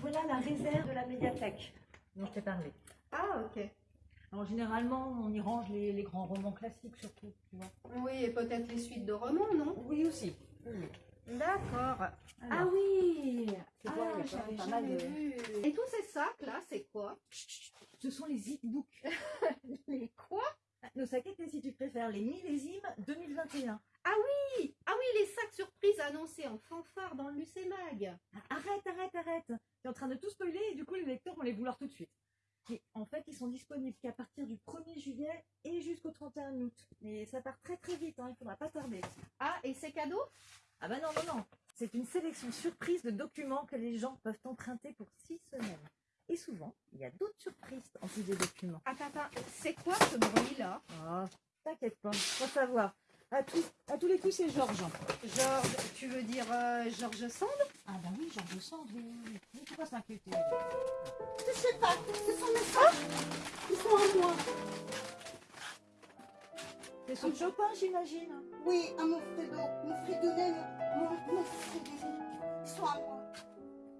voilà la réserve de la médiathèque dont je t'ai parlé. Ah, ok. Alors généralement, on y range les, les grands romans classiques surtout, tu vois. Oui, et peut-être les suites de romans, non? Oui aussi. Oui. D'accord. Ah oui C'est quoi, Ah, j'avais pas mal jamais de- vu. Et tous ces sacs là, c'est quoi? Ce sont les e-books. Les quoi? Nos saquettes, si tu préfères, les millésimes 2021. Ah oui Ah oui, les sacs surprises annoncés en fanfare dans le Lucémag. Arrête, arrête, arrête. Tu es en train de tout spoiler et du coup, les lecteurs vont les vouloir tout de suite. Et en fait, ils sont disponibles qu'à partir du 1er juillet et jusqu'au 31 août. Mais ça part très très vite, hein, il faudra pas tarder. Ah, et ces cadeaux Ah bah non, non, non. C'est une sélection surprise de documents que les gens peuvent emprunter pour six semaines. Et souvent, il y a d'autres surprises en plus des documents. Attends, attends, c'est quoi ce là Oh, t'inquiète pas, faut savoir. À, tous, à tous les coups, c'est Georges. Georges, tu veux dire euh, Georges Sand? Ah bah oui, Georges Sand, oui. Mais tu vas s'inquiéter. Je sais pas, ce sont mes sacs. Ils sont à moi. C'est son Chopin, j'imagine. Oui, à mon Fredo. Mon Fridolin, mon, mon Frédéric. Ils sont à moi.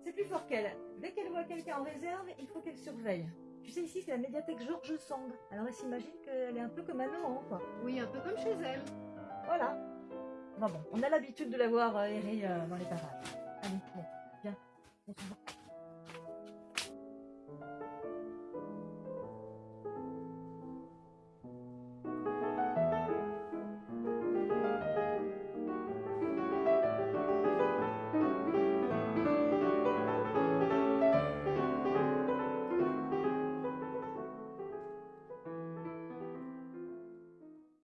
C'est plus fort qu'elle. Dès qu'elle voit quelqu'un en réserve, il faut qu'elle surveille. Tu sais, ici, c'est la médiathèque Georges Sand. Alors elle s'imagine qu'elle est un peu comme un maman, quoi. Oui, un peu comme chez elle. Voilà. Bon, bon, on a l'habitude de la voir euh, errer euh, dans les parages. Allez, viens, on s'en va.